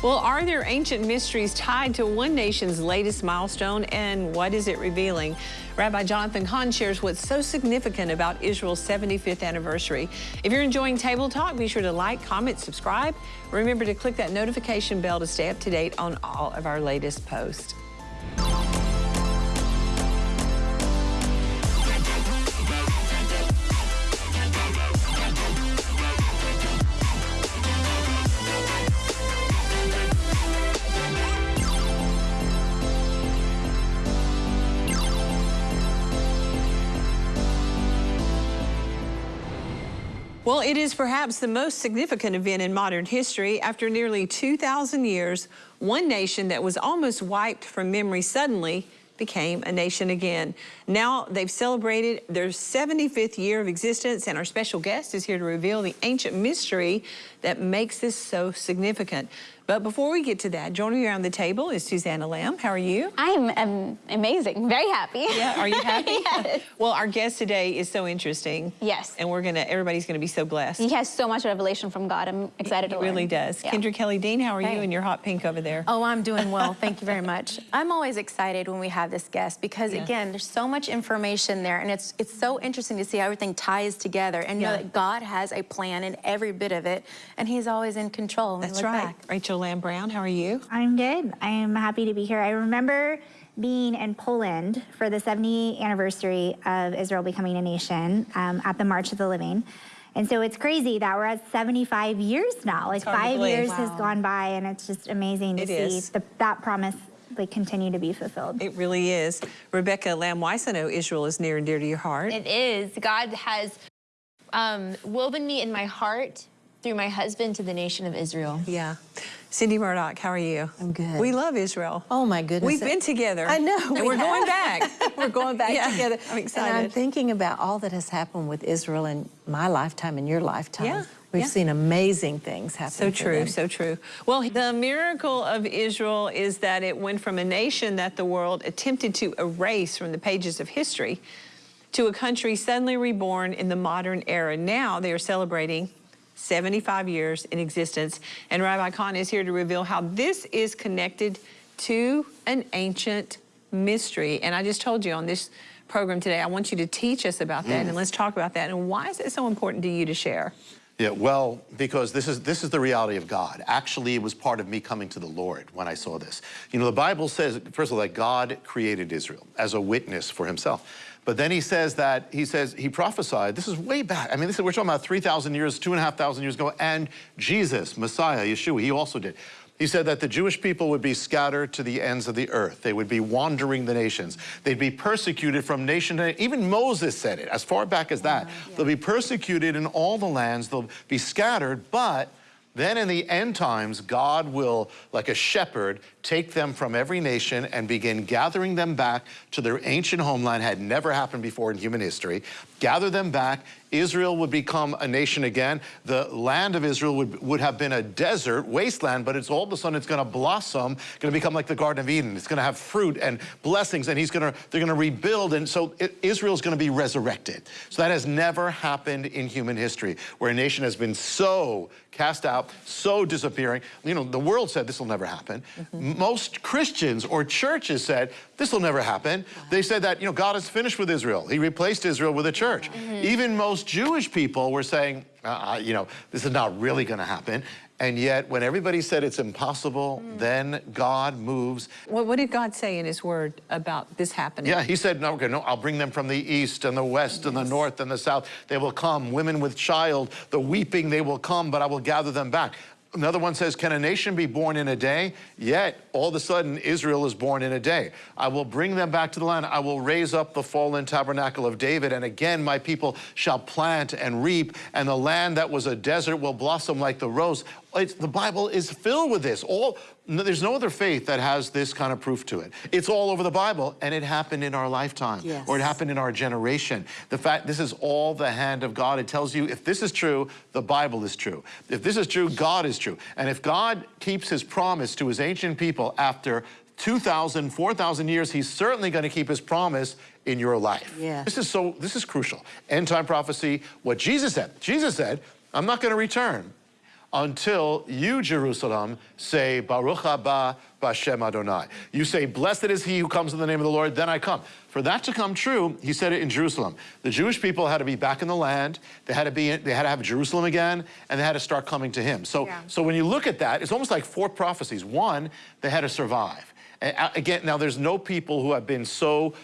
Well, are there ancient mysteries tied to one nation's latest milestone, and what is it revealing? Rabbi Jonathan Cahn shares what's so significant about Israel's 75th anniversary. If you're enjoying Table Talk, be sure to like, comment, subscribe. Remember to click that notification bell to stay up to date on all of our latest posts. It is perhaps the most significant event in modern history. After nearly 2,000 years, one nation that was almost wiped from memory suddenly became a nation again. Now they've celebrated their 75th year of existence and our special guest is here to reveal the ancient mystery that makes this so significant. But before we get to that, joining me around the table is Susanna Lamb. How are you? I'm um, amazing, very happy. Yeah, are you happy? yes. Well, our guest today is so interesting. Yes. And we're gonna, everybody's gonna be so blessed. He has so much revelation from God. I'm excited he to learn. really does. Yeah. Kendra Kelly Dean, how are hey. you in your hot pink over there? Oh, I'm doing well. Thank you very much. I'm always excited when we have this guest because yeah. again, there's so much information there and it's it's so interesting to see how everything ties together and yeah. know that God has a plan in every bit of it and he's always in control. That's right. Back. Rachel Lamb Brown, how are you? you? I'm good. I am happy to be here. I remember being in Poland for the 70th anniversary of Israel becoming a nation um, at the March of the Living. And so it's crazy that we're at 75 years now. Like five years wow. has gone by and it's just amazing to it see the, that promise like continue to be fulfilled. It really is. Rebecca Lamb Weiss, I know Israel is near and dear to your heart. It is. God has um, woven me in my heart through my husband to the nation of Israel. Yeah. Cindy Murdoch, how are you? I'm good. We love Israel. Oh my goodness. We've been together. I know. And we are going back. we're going back yeah, together. I'm excited. And I'm thinking about all that has happened with Israel in my lifetime and your lifetime. Yeah. We've yeah. seen amazing things happen. So true, so true. Well, the miracle of Israel is that it went from a nation that the world attempted to erase from the pages of history to a country suddenly reborn in the modern era. Now they are celebrating 75 years in existence. And Rabbi Cahn is here to reveal how this is connected to an ancient mystery. And I just told you on this program today, I want you to teach us about that mm. and let's talk about that. And why is it so important to you to share? Yeah, well, because this is this is the reality of God. Actually, it was part of me coming to the Lord when I saw this. You know, the Bible says, first of all, that God created Israel as a witness for himself. But then he says that, he says, he prophesied, this is way back. I mean, this is, we're talking about 3,000 years, 2,500 years ago, and Jesus, Messiah, Yeshua, he also did. He said that the Jewish people would be scattered to the ends of the earth. They would be wandering the nations. They'd be persecuted from nation to nation. Even Moses said it, as far back as that. Uh, yeah. They'll be persecuted in all the lands. They'll be scattered, but then in the end times, God will, like a shepherd, take them from every nation and begin gathering them back to their ancient homeland, had never happened before in human history, gather them back. Israel would become a nation again. The land of Israel would, would have been a desert, wasteland, but it's all of a sudden it's gonna blossom, gonna become like the Garden of Eden. It's gonna have fruit and blessings and he's gonna, they're gonna rebuild and so it, Israel's gonna be resurrected. So that has never happened in human history, where a nation has been so cast out, so disappearing. You know, the world said this will never happen. Mm -hmm most Christians or churches said, this will never happen. They said that, you know, God is finished with Israel. He replaced Israel with a church. Mm -hmm. Even most Jewish people were saying, uh, you know, this is not really gonna happen. And yet, when everybody said it's impossible, mm. then God moves. Well, what did God say in his word about this happening? Yeah, he said, no, okay, no, I'll bring them from the east and the west yes. and the north and the south. They will come, women with child, the weeping, they will come, but I will gather them back. Another one says, can a nation be born in a day? Yet, all of a sudden, Israel is born in a day. I will bring them back to the land. I will raise up the fallen tabernacle of David. And again, my people shall plant and reap. And the land that was a desert will blossom like the rose. It's, the Bible is filled with this. All no, There's no other faith that has this kind of proof to it. It's all over the Bible, and it happened in our lifetime, yes. or it happened in our generation. The fact, this is all the hand of God. It tells you if this is true, the Bible is true. If this is true, God is true. And if God keeps his promise to his ancient people after 2,000, 4,000 years, he's certainly going to keep his promise in your life. Yeah. This is so, this is crucial. End time prophecy, what Jesus said. Jesus said, I'm not going to return until you, Jerusalem, say, Baruch haba b'Hashem Adonai. You say, blessed is he who comes in the name of the Lord, then I come. For that to come true, he said it in Jerusalem. The Jewish people had to be back in the land, they had to, be, they had to have Jerusalem again, and they had to start coming to him. So, Yeah. so when you look at that, it's almost like four prophecies. One, they had to survive. And again, now there's no people who have been so,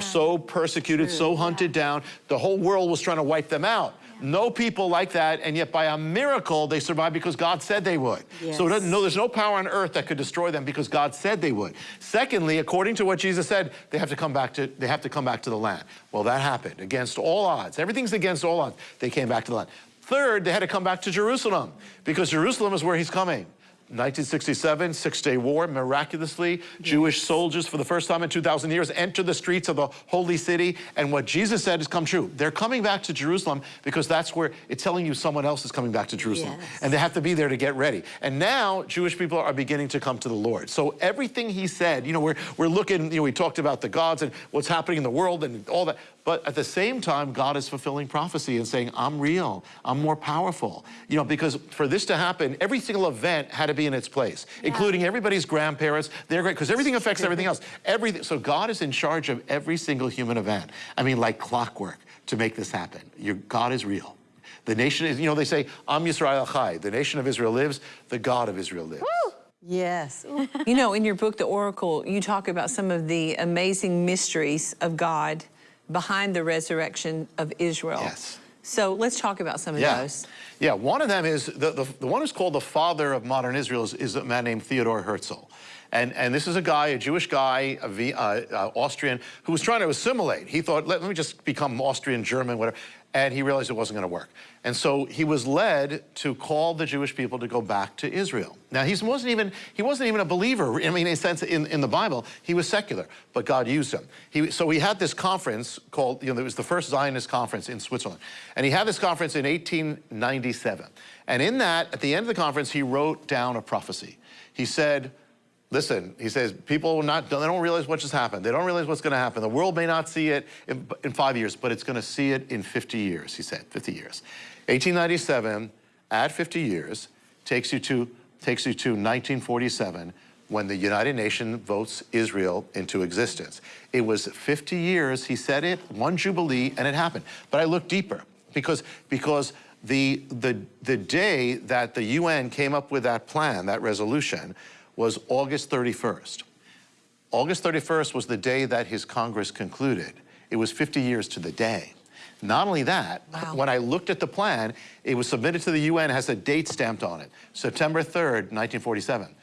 so persecuted, so hunted down. The whole world was trying to wipe them out. No people like that, and yet by a miracle they survived because God said they would. So no, there's no power on earth that could destroy them because God said they would. Secondly, according to what Jesus said, they have to come back to they have to come back to the land. Well, that happened against all odds. Everything's against all odds. They came back to the land. Third, they had to come back to Jerusalem because Jerusalem is where he's coming. 1967, Six-Day War, miraculously, Jewish soldiers for the first time in 2,000 years enter the streets of the holy city, and what Jesus said has come true. They're coming back to Jerusalem because that's where it's telling you someone else is coming back to Jerusalem. Yes. And they have to be there to get ready. And now Jewish people are beginning to come to the Lord. So everything he said, you know, we're, we're looking, you know, we talked about the gods and what's happening in the world and all that. But at the same time, God is fulfilling prophecy and saying, I'm real, I'm more powerful. You know, because for this to happen, every single event had to be in its place, including everybody's grandparents, their great, because everything affects everything else. Everything, so God is in charge of every single human event. I mean, like clockwork to make this happen. Your God is real. The nation is, you know, they say, Am Yisrael Chai, the nation of Israel lives, the God of Israel lives. Yes. You know, in your book, The Oracle, you talk about some of the amazing mysteries of God behind the resurrection of Israel. Yes. So let's talk about some of Yeah. those. Yeah, one of them is, the, the, the one who's called the father of modern Israel is, is a man named Theodore Herzl. And, and this is a guy, a Jewish guy, a v, uh, uh, Austrian, who was trying to assimilate. He thought, let, let me just become Austrian, German, whatever. And he realized it wasn't going to work. And so he was led to call the Jewish people to go back to Israel. Now, he wasn't even, he wasn't even a believer, I mean, in a sense, in, in the Bible. He was secular, but God used him. He, so he had this conference called, you know, it was the first Zionist conference in Switzerland. And he had this conference in 1897. And in that, at the end of the conference, he wrote down a prophecy. He said, Listen, he says, people not, they don't realize what just happened. They don't realize what's going to happen. The world may not see it in, in five years, but it's going to see it in 50 years, he said, 50 years. 1897, add 50 years, takes you to, takes you to 1947, when the United Nations votes Israel into existence. It was 50 years, he said it, one jubilee, and it happened. But I looked deeper, because, because the, the, the day that the UN came up with that plan, that resolution, was August 31st. August 31st was the day that his Congress concluded. It was 50 years to the day. Not only that, when I looked at the plan, it was submitted to the UN, has a date stamped on it, September 3rd, 1947.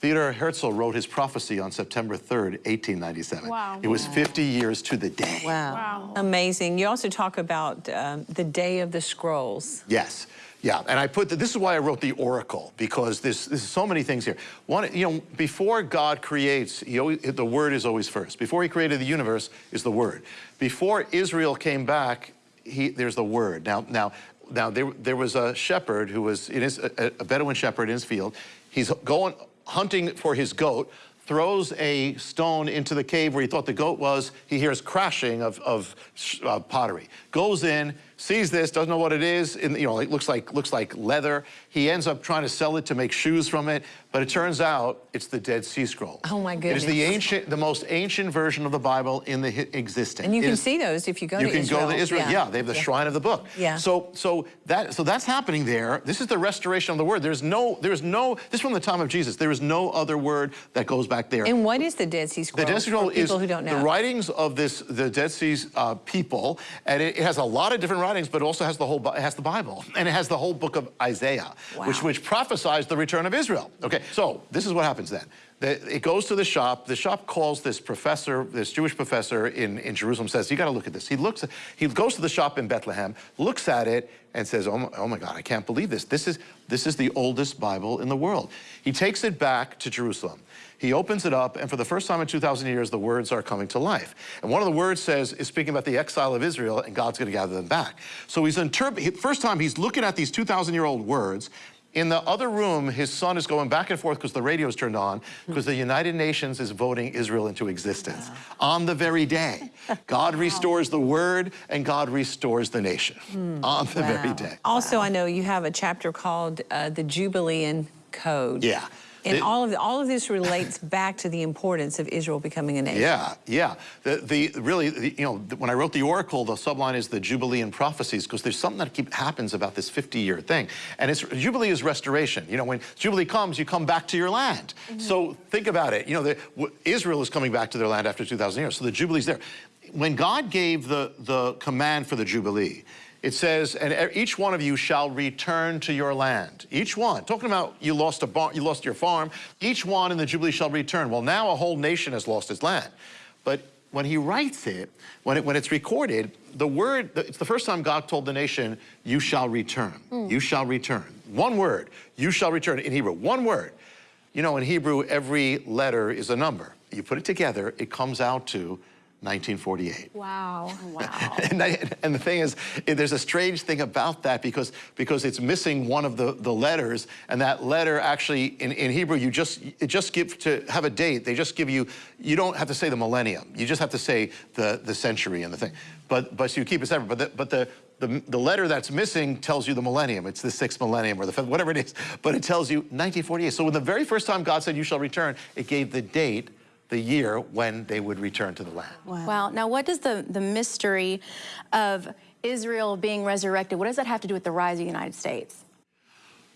Theodor Herzl wrote his prophecy on September 3rd, 1897. Wow. It was 50 years to the day. wow. Amazing. You also talk about um, the day of the scrolls. Yes. Yeah, and I put, the, this is why I wrote the oracle, because there's, there's so many things here. One, you know, before God creates, always, the word is always first. Before he created the universe is the word. Before Israel came back, he, there's the word. Now, now, now there, there was a shepherd who was, in his, a, a Bedouin shepherd in his field. He's going, hunting for his goat, throws a stone into the cave where he thought the goat was. He hears crashing of, of uh, pottery. Goes in, sees this, doesn't know what it is. And, you know, it looks like looks like leather. He ends up trying to sell it to make shoes from it, but it turns out it's the Dead Sea Scroll. Oh, my goodness. It is the ancient, the most ancient version of the Bible in the existence. And you It can is- see those if you go you to can Israel. go to Israel. Yeah, they have the shrine of the book. Yeah. So so that so that's happening there. This is the restoration of the word. There's no there's no this is from the time of Jesus. There is no other word that goes back there. And what is the Dead Sea Scroll? The Dead Sea Scroll is who don't know. the writings of this, the Dead Sea uh, people, and it, it has a lot of different writings, but it also has the whole, it has the Bible, and it has the whole book of Isaiah, which which prophesies the return of Israel. Okay, so this is what happens then. The- it goes to the shop. The shop calls this professor, this Jewish professor in, in Jerusalem, says, "You got to look at this." He looks, he goes to the shop in Bethlehem, looks at it, and says, "Oh my, oh my God, I can't believe this. This is this is the oldest Bible in the world." He takes it back to Jerusalem. He opens it up, and for the first time in 2,000 years, the words are coming to life. And one of the words says, is speaking about the exile of Israel, and God's going to gather them back. So he's interpreting, first time he's looking at these 2,000 year old words In the other room, his son is going back and forth because the radio's turned on, hmm. because the United Nations is voting Israel into existence. Ah. On the very day, God restores the word and God restores the nation. Hmm. On the very day. Also, I know you have a chapter called uh, the Jubilean Code. Yeah. And It- all of all of this relates back to the importance of Israel becoming a nation. Yeah, yeah. The, the really, the, you know, the- when I wrote the Oracle, the subline is the Jubilee and prophecies because there's something that keep happens about this 50-year thing, and it's Jubilee is restoration. You know, when Jubilee comes, you come back to your land. Mm-hmm. So think about it. You know, the, w- Israel is coming back to their land after 2,000 years, so the Jubilee's there. When God gave the the command for the Jubilee. It says, and each one of you shall return to your land. Each one. Talking about you lost a bar, you lost your farm. Each one in the Jubilee shall return. Well, now a whole nation has lost its land. But when he writes it, when, it, when it's recorded, the word, it's the first time God told the nation, you shall return. Hmm. You shall return. One word, you shall return in Hebrew. One word. You know, in Hebrew, every letter is a number. You put it together, it comes out to 1948. Wow. Wow. And, I, and the thing is, there's a strange thing about that because, because it's missing one of the, the letters, and that letter actually, in, in Hebrew, you just, it just give, to have a date, they just give you, you don't have to say the millennium, you just have to say the, the century and the thing. But, but so you keep it separate, but the, but the, the, the letter that's missing tells you the millennium. It's the sixth millennium or the fifth, whatever it is. But it tells you 1948. So when the very first time God said, you shall return, it gave the date, the year when they would return to the land. Wow. Now, what does the, the mystery of Israel being resurrected, what does that have to do with the rise of the United States?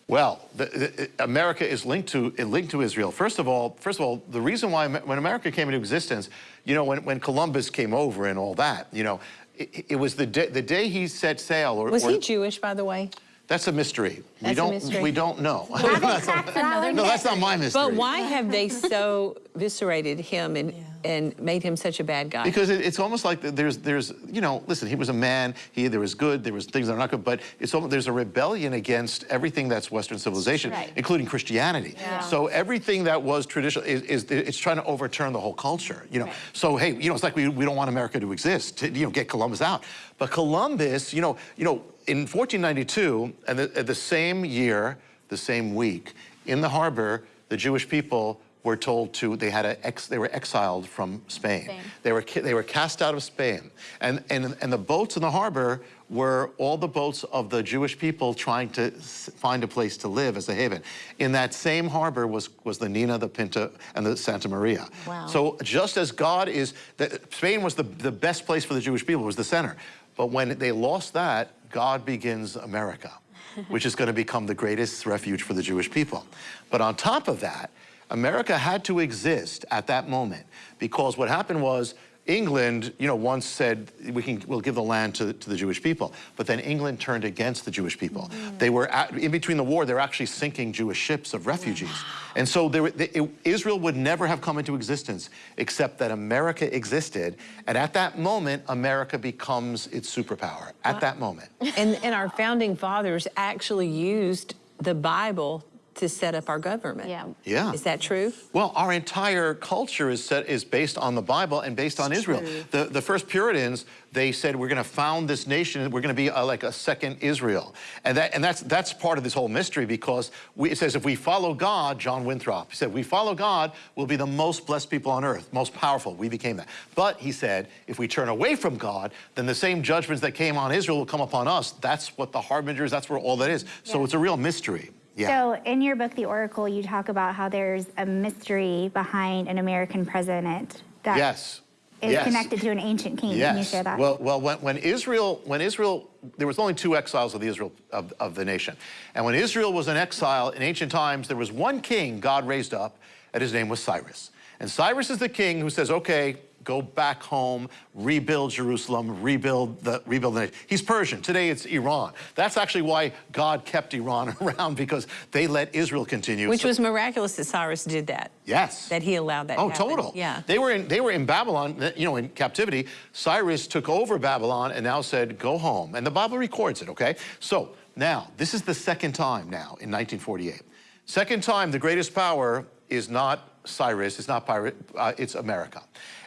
Well, the, the, uh, America is linked to uh, linked to Israel. First of all, first of all, the reason why when America came into existence, you know, when, when Columbus came over and all that, you know, it, it was the day the day he set sail. Or, Was or- he Jewish, by the way? That's a mystery. we That's a don't mystery. we don't know. Haven't cracked that one no, that's not my mystery. But why have they so viscerated him and, and made him such a bad guy? Because it, it's almost like there's, there's, you know, listen, he was a man, he, there was good, there was things that are not good, but it's almost, there's a rebellion against everything that's Western civilization, Right. including Christianity. So everything that was traditional is, is, it's trying to overturn the whole culture, you know. Right. So, hey, you know, it's like we, we don't want America to exist, to, you know, get Columbus out. But Columbus, you know, you know, in 1492, and the, same year, the same week, in the harbor, the Jewish people were told to, they had a ex, they were exiled from Spain. Spain. They were, they were cast out of Spain. And, and, and the boats in the harbor were all the boats of the Jewish people trying to find a place to live as a haven. In that same harbor was, was the Nina, the Pinta, and the Santa Maria. Wow. So just as God is, that Spain was the, the best place for the Jewish people, was the center. But when they lost that, God begins America, which is going to become the greatest refuge for the Jewish people. But on top of that, America had to exist at that moment because what happened was England, you know, once said we can we'll give the land to, to the Jewish people, but then England turned against the Jewish people. Mm. They were at, in between the war. They were actually sinking Jewish ships of refugees, and so there, they, it- Israel would never have come into existence except that America existed, and at that moment, America becomes its superpower. At that moment. And, and our founding fathers actually used the Bible to set up our government. Yeah. Yeah. Is that true? Well, our entire culture is set is based on the Bible and based on Israel. The the first Puritans they said we're going to found this nation. We're going to be a, like a second Israel, and that and that's that's part of this whole mystery because we, it says if we follow God, John Winthrop he said we follow God, we'll be the most blessed people on earth, most powerful. We became that. But he said if we turn away from God, then the same judgments that came on Israel will come upon us. That's what the harbingers. That's where all that is. So it's a real mystery. Yeah. So in your book, The Oracle, you talk about how there's a mystery behind an American president that is yes. yes. connected to an ancient king. Can you share that? Well, well, when, when Israel, when Israel, there was only two exiles of the Israel of, of the nation, and when Israel was in exile in ancient times, there was one king God raised up, and his name was Cyrus. And Cyrus is the king who says, "Okay, go back home, rebuild Jerusalem, rebuild the rebuild the nation." He's Persian. Today it's Iran. That's actually why God kept Iran around because they let Israel continue. Which So- was miraculous that Cyrus did that. Yes. That he allowed that Oh, to total. Yeah. They were in they were in Babylon, you know, in captivity. Cyrus took over Babylon and now said, "Go home." And the Bible records it. Okay. So now this is the second time now in 1948. Second time, the greatest power is not Cyrus. It's not pirate. Uh, it's America.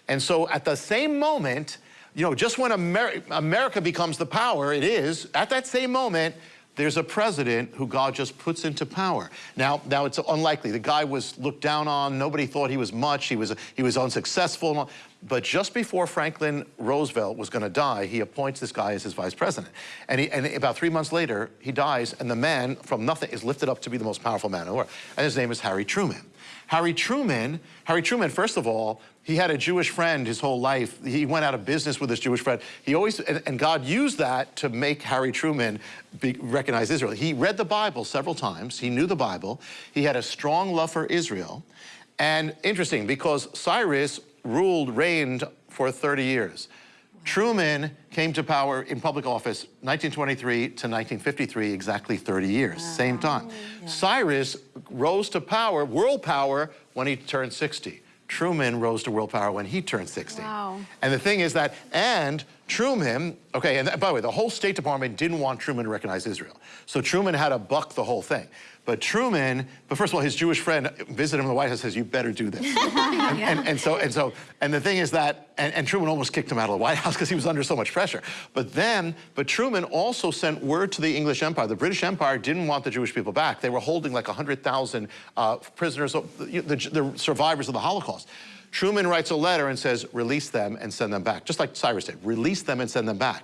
And so at the same moment, you know, just when Amer- America becomes the power it is, at that same moment, there's a president who God just puts into power. Now, now it's unlikely. The guy was looked down on. Nobody thought he was much. He was, he was unsuccessful. But just before Franklin Roosevelt was going to die, he appoints this guy as his vice president. And, he, and about three months later, he dies, and the man from nothing is lifted up to be the most powerful man in the world. And his name is Harry Truman. Harry Truman, Harry Truman, first of all, he had a Jewish friend his whole life. He went out of business with his Jewish friend. He always, and, and God used that to make Harry Truman be, recognize Israel. He read the Bible several times. He knew the Bible. He had a strong love for Israel. And interesting, because Cyrus ruled, reigned for 30 years. Truman came to power in public office 1923 to 1953, exactly 30 years, wow. same time. Yeah. Cyrus rose to power, world power, when he turned 60. Truman rose to world power when he turned 60. Wow. And the thing is that, and Truman, okay, and by the way, the whole State Department didn't want Truman to recognize Israel. So Truman had to buck the whole thing. But Truman, but first of all, his Jewish friend visited him in the White House says, you better do this. and, and, and, so, and so, and the thing is that, and, and Truman almost kicked him out of the White House because he was under so much pressure. But then, but Truman also sent word to the English Empire. The British Empire didn't want the Jewish people back. They were holding like 100,000 uh, prisoners, the, the, the survivors of the Holocaust. Truman writes a letter and says, release them and send them back, just like Cyrus did, release them and send them back.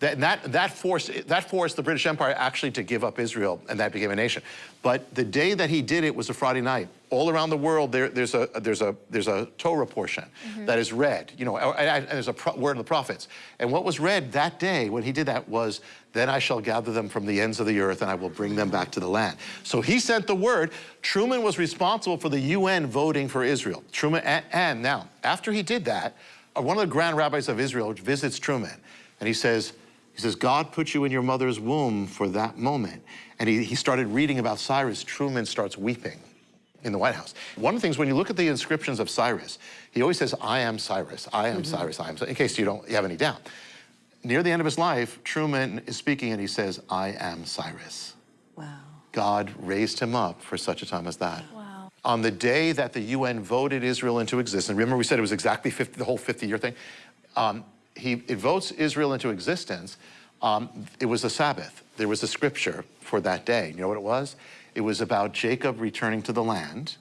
That, that, that, forced, that forced the British Empire actually to give up Israel, and that became a nation. But the day that he did it was a Friday night. All around the world, there, there's, a, there's, a, there's a Torah portion mm -hmm. that is read, you know, and, there's a word of the prophets. And what was read that day when he did that was, then I shall gather them from the ends of the earth and I will bring them back to the land. So he sent the word. Truman was responsible for the UN voting for Israel. Truman, and, and now, after he did that, uh, one of the grand rabbis of Israel visits Truman and he says, he says, God put you in your mother's womb for that moment. And he, he started reading about Cyrus. Truman starts weeping in the White House. One of the things, when you look at the inscriptions of Cyrus, he always says, I am Cyrus, I am mm -hmm. Cyrus, I am Cyrus, in case you don't you have any doubt. Near the end of his life, Truman is speaking and he says, I am Cyrus. Wow. God raised him up for such a time as that. Wow. On the day that the UN voted Israel into existence, remember we said it was exactly 50, the whole 50 year thing? Um, he, votes Israel into existence, um, it was a Sabbath. There was a scripture for that day. You know what it was? It was about Jacob returning to the land.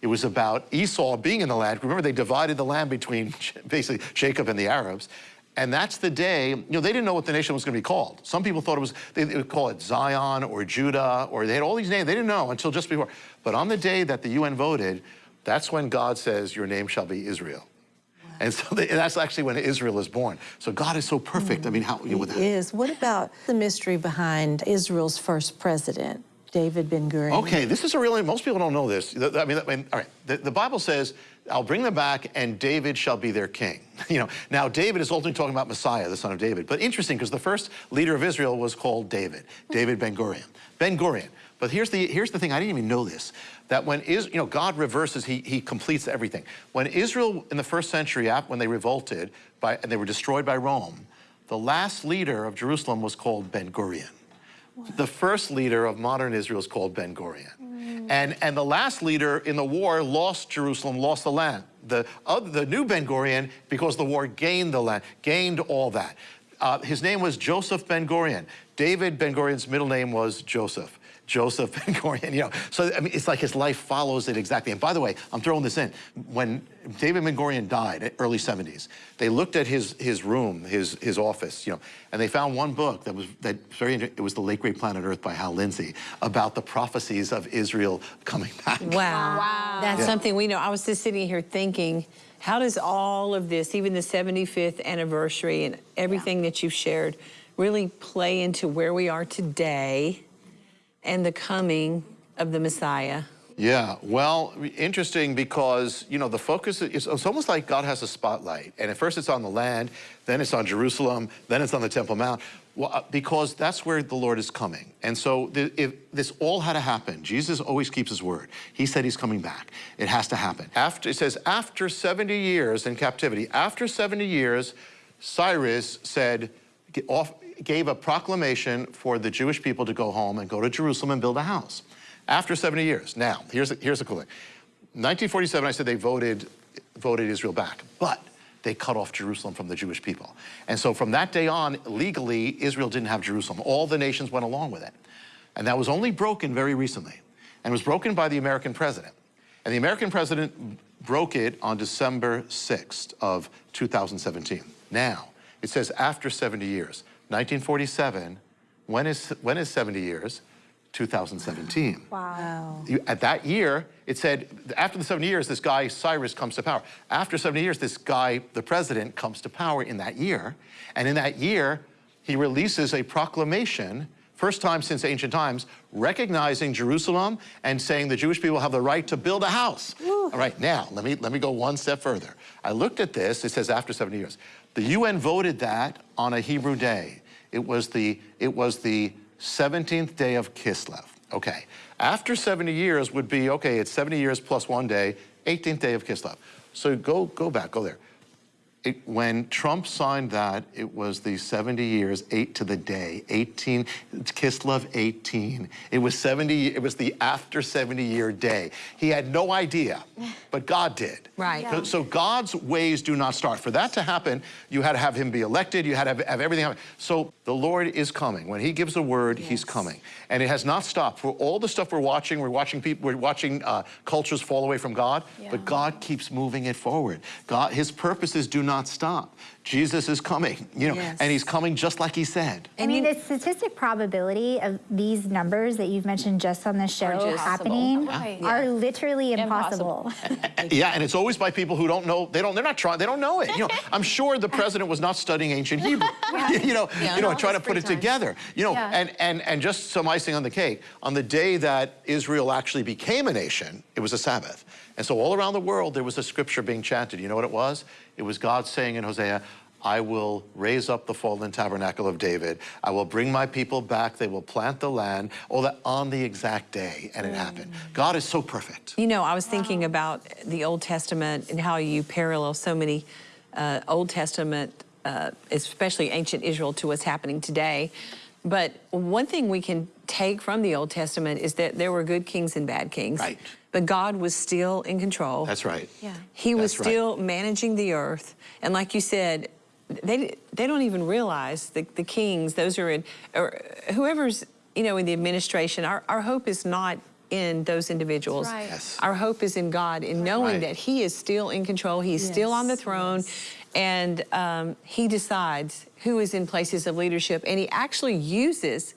It was about Esau being in the land. Remember, they divided the land between basically Jacob and the Arabs. And that's the day, you know, they didn't know what the nation was going to be called. Some people thought it was, they, they would call it Zion or Judah, or they had all these names. They didn't know until just before. But on the day that the UN voted, that's when God says, your name shall be Israel. And so they, that's actually when Israel is born. So God is so perfect. Mm, I mean, how, you know, He is. What about the mystery behind Israel's first president, David Ben-Gurion? Okay, this is a really, most people don't know this. I mean, I mean all right, the, the Bible says, I'll bring them back and David shall be their king. You know, now David is ultimately talking about Messiah, the son of David. But interesting, because the first leader of Israel was called David, David Ben-Gurion. Ben-Gurion. But here's the, here's the thing, I didn't even know this, that when is, you know, God reverses, he, he completes everything. When Israel in the first century, when they revolted by, and they were destroyed by Rome, the last leader of Jerusalem was called Ben-Gurion. The first leader of modern Israel is called Ben-Gurion. Mm. And, and the last leader in the war lost Jerusalem, lost the land. The, uh, the new Ben-Gurion, because the war gained the land, gained all that. Uh, his name was Joseph Ben-Gurion. David Ben-Gurion's middle name was Joseph. Joseph Ben Gurion, you know. So, I mean, it's like his life follows it exactly. And by the way, I'm throwing this in. When David Ben Gurion died, early 70s, they looked at his his room, his his office, you know, and they found one book that was that very it was The Late Great Planet Earth by Hal Lindsey about the prophecies of Israel coming back. Wow. wow. That's yeah. something we know. I was just sitting here thinking, how does all of this, even the 75th anniversary and everything yeah. that you've shared, really play into where we are today and the coming of the Messiah? Yeah, well, interesting because, you know, the focus is it's almost like God has a spotlight. And at first it's on the land, then it's on Jerusalem, then it's on the Temple Mount, well, uh, because that's where the Lord is coming. And so the, if this all had to happen. Jesus always keeps his word. He said he's coming back. It has to happen. After It says, after 70 years in captivity, after 70 years, Cyrus said, off, gave a proclamation for the Jewish people to go home and go to Jerusalem and build a house after 70 years. Now, here's here's a cool thing. 1947, I said they voted, voted Israel back, but they cut off Jerusalem from the Jewish people. And so from that day on, legally, Israel didn't have Jerusalem. All the nations went along with it. And that was only broken very recently. And was broken by the American president. And the American president broke it on December 6th of 2017. Now, it says after 70 years. 1947, when is, when is 70 years? 2017. Wow. You- At that year, it said, after the 70 years, this guy, Cyrus, comes to power. After 70 years, this guy, the president, comes to power in that year. And in that year, he releases a proclamation, first time since ancient times, recognizing Jerusalem and saying the Jewish people have the right to build a house. All right, now, let me, let me go one step further. I looked at this, it says after 70 years. The UN voted that on a Hebrew day. It was the, it was the 17th day of Kislev. Okay. After 70 years would be, okay, it's 70 years plus one day, 18th day of Kislev. So go, go back, go there. It, when Trump signed that, it was the 70 years, eight to the day, 18, Kislev 18. It was 70, it was the after 70 year day. He had no idea, but God did. Right. So, so God's ways do not start. For that to happen, you had to have him be elected, you had to have, have everything happen. So the Lord is coming. When he gives a word, he's coming. And it has not stopped. For all the stuff we're watching, we're watching people, we're watching uh, cultures fall away from God, but God keeps moving it forward. God, his purposes do not stop. Jesus is coming, you know, Yes. and he's coming just like he said. I mean, the statistic probability of these numbers that you've mentioned just on the show just- happening Right. are literally Impossible. impossible. Yeah, and it's always by people who don't know, they don't, they're not trying, they don't know it. You know, I'm sure the president was not studying ancient Hebrew, you know, you know, and trying to put it together. You know, Yeah. and, and, and just some icing on the cake, on the day that Israel actually became a nation, it was a Sabbath. And so all around the world, there was a scripture being chanted. You know what it was? It was God saying in Hosea, I will raise up the fallen tabernacle of David. I will bring my people back. They will plant the land. All that on the exact day. And it happened. God is so perfect. You know, I was thinking about the Old Testament and how you parallel so many uh, Old Testament, uh, especially ancient Israel, to what's happening today. But one thing we can take from the Old Testament is that there were good kings and bad kings. Right. But God was still in control. That's right. Yeah. He was That's right. still managing the earth. And like you said, they, they don't even realize the, the kings, those are in, or whoever's, you know, in the administration, our, our hope is not in those individuals. right. Yes. Our hope is in God, in knowing Right. that He is still in control, He's still on the throne, and um, He decides who is in places of leadership. And He actually uses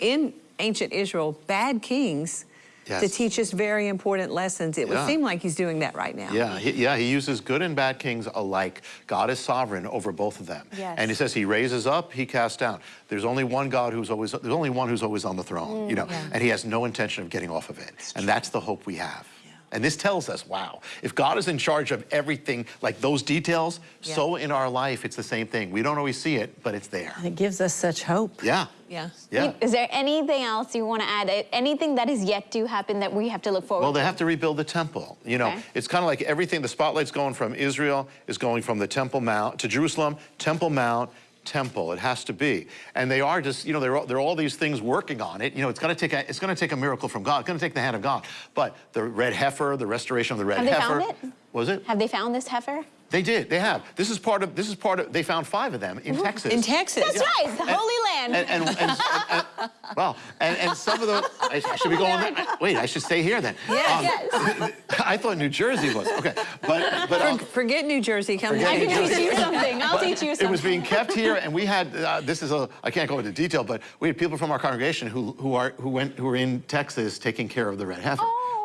in ancient Israel bad kings to teach us very important lessons. It would seem like He's doing that right now. Yeah, he, yeah, he uses good and bad kings alike. God is sovereign over both of them. Yes. And he says he raises up, he casts down. There's only one God who's always, there's only one who's always on the throne, you mm, know, and he has no intention of getting off of it. And that's the hope we have. And this tells us, wow, if God is in charge of everything, like those details, so in our life, it's the same thing. We don't always see it, but it's there. It gives us such hope. Yeah. Yeah. Yeah. Is there anything else you want to add? Anything that is yet to happen that we have to look forward Well, they to? have to rebuild the temple. You know, Okay. it's kind of like everything, the spotlight's going from Israel, is going from the Temple Mount to Jerusalem, Temple Mount, temple. It has to be. And they are just, you know, there are, there are all these things working on it. You know, it's going to take a, it's going to take a miracle from God. It's going to take the hand of God. But the red heifer, the restoration of the red Have they heifer. found it? Was it? Have they found this heifer? They did. They have. This is part of, this is part of, they found five of them in Texas. In Texas. That's right, the Holy Land. And, and, and, and- and- well, and, and some of the, I, I should be going, there. I- wait, I should stay here then. Um, I thought New Jersey was, okay. But, but um, Forget New Jersey. Come Forget I to New can New Jersey. Jersey. teach you something. I'll teach you something. it was being kept here, and we had, uh, this is a, I can't go into detail, but we had people from our congregation who, who, are, who, went, who were in Texas taking care of the red heifer.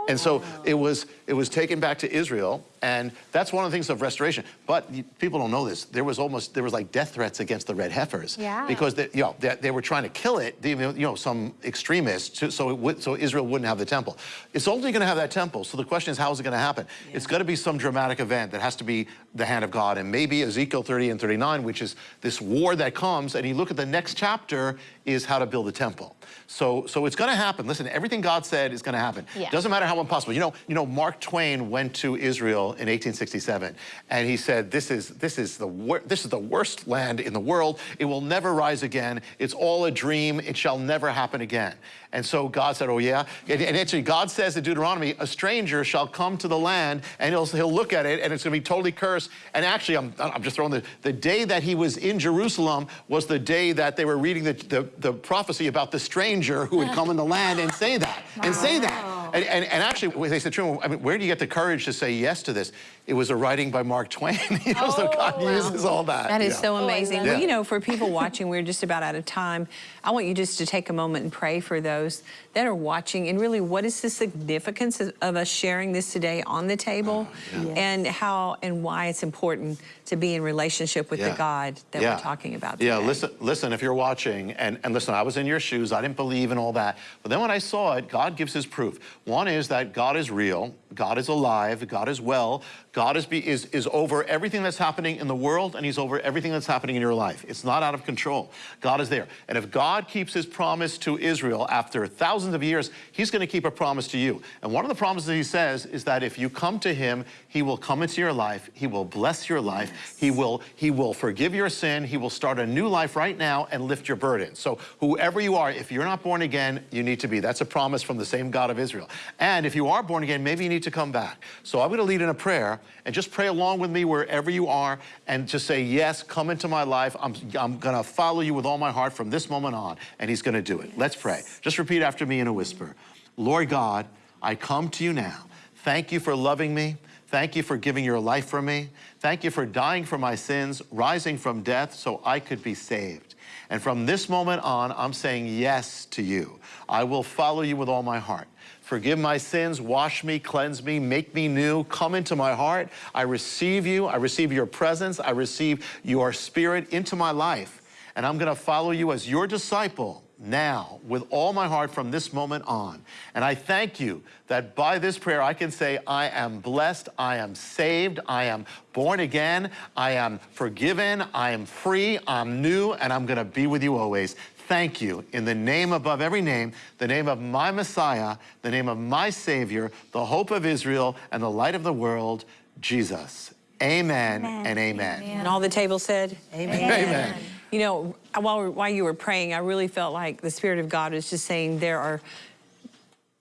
And so it was, it was taken back to Israel, and that's one of the things of restoration. But people don't know this. There was almost, there was like death threats against the red heifers. Yeah. Because they, you know, they, they were trying to kill it, they- you know, some extremists, to- so, it would, so Israel wouldn't have the temple. It's only gonna have that temple, so the question is, how is it gonna happen? It's gonna be some dramatic event that has to be the hand of God, and maybe Ezekiel 30 and 39, which is this war that comes, and you look at the next chapter, is how to build the temple. So, so it's gonna happen. Listen, everything God said is gonna happen. Yeah. Doesn't matter how impossible. You know, you know, Mark Twain went to Israel in 1867, and he said, "This is this is the this is the worst land in the world. It will never rise again. It's all a dream. It shall never happen again." And so God said, "Oh yeah." And, and actually, God says in Deuteronomy, "A stranger shall come to the land, and he'll he'll look at it, and it's going to be totally cursed." And actually, I'm I'm just throwing the the day that he was in Jerusalem was the day that they were reading the the, the prophecy about the stranger who would come in the land and say that and say that. And, and, and actually, they said, "Truman, I mean, where do you get the courage to say yes to this? It was a writing by Mark Twain. you know, so God uses all that. That is yeah. so oh, amazing. love well, it. you know, for people watching, we're just about out of time. I want you just to take a moment and pray for those that are watching and really what is the significance of, of us sharing this today on the table oh, and how and why it's important to be in relationship with the God that Yeah. we're talking about Yeah, listen, listen, if you're watching, and, and listen, I was in your shoes, I didn't believe in all that. But then when I saw it, God gives his proof. One is that God is real, God is alive, God is well, God is, be, is, is over everything that's happening in the world, and he's over everything that's happening in your life. It's not out of control. God is there. And if God keeps his promise to Israel after thousands of years, he's going to keep a promise to you. And one of the promises he says is that if you come to him, he will come into your life, he will bless your life, he will he will forgive your sin, he will start a new life right now and lift your burden. So whoever you are, if you're not born again, you need to be. That's a promise from the same God of Israel. And if you are born again, maybe you need to come back. So I'm going to lead in a prayer and just pray along with me wherever you are and just say, yes, come into my life. I'm, I'm going to follow you with all my heart from this moment on. And he's going to do it. Let's pray. Just repeat after me in a whisper. Lord God, I come to you now. Thank you for loving me. Thank you for giving your life for me. Thank you for dying for my sins, rising from death so I could be saved. And from this moment on, I'm saying yes to you. I will follow you with all my heart. Forgive my sins, wash me, cleanse me, make me new, come into my heart. I receive you, I receive your presence, I receive your spirit into my life. And I'm gonna follow you as your disciple now with all my heart from this moment on. And I thank you that by this prayer I can say, I am blessed, I am saved, I am born again, I am forgiven, I am free, I'm new, and I'm gonna be with you always. Thank you in the name above every name, the name of my Messiah, the name of my Savior, the hope of Israel, and the light of the world, Jesus. Amen, and amen. And all the table said, Amen. Amen. You know, while, while you were praying, I really felt like the Spirit of God was just saying there are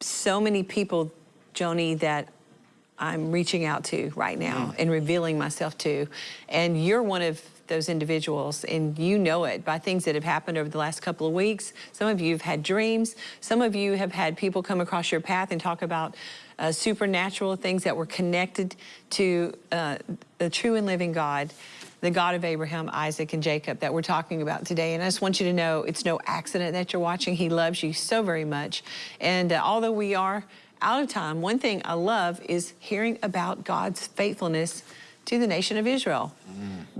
so many people, Joni, that I'm reaching out to right now and revealing myself to. And you're one of those individuals, and you know it by things that have happened over the last couple of weeks. Some of you have had dreams. Some of you have had people come across your path and talk about uh, supernatural things that were connected to uh, the true and living God the God of Abraham, Isaac, and Jacob that we're talking about today. And I just want you to know it's no accident that you're watching. He loves you so very much. And uh, although we are out of time, one thing I love is hearing about God's faithfulness to the nation of Israel.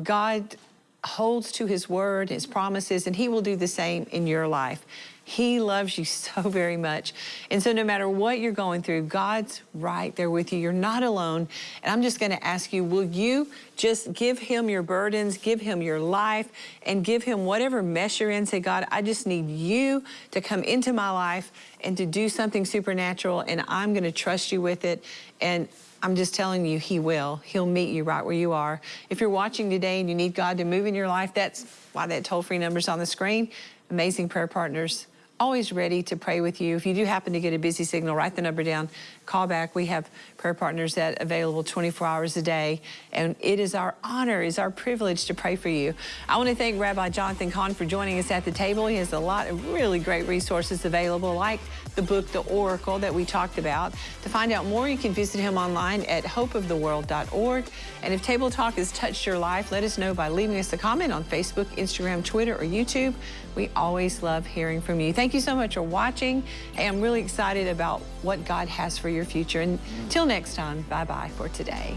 God holds to his word, his promises, and he will do the same in your life. He loves you so very much. And so no matter what you're going through, God's right there with you. You're not alone. And I'm just going to ask you, will you just give him your burdens, give him your life, and give him whatever mess you're in? Say, God, I just need you to come into my life and to do something supernatural, and I'm going to trust you with it. And I'm just telling you, He will. He'll meet you right where you are. If you're watching today and you need God to move in your life, that's why that toll free number's on the screen. Amazing prayer partners, always ready to pray with you. If you do happen to get a busy signal, write the number down, call back. We have prayer partners that available 24 hours a day, and it is our honor, is our privilege to pray for you. I want to thank Rabbi Jonathan Cahn for joining us at the table. He has a lot of really great resources available, like the book, The Oracle, that we talked about. To find out more, you can visit him online at hopeoftheworld.org. And if Table Talk has touched your life, let us know by leaving us a comment on Facebook, Instagram, Twitter, or YouTube. We always love hearing from you. Thank you so much for watching. I'm really excited about what God has for your future. And until next time, bye-bye for today.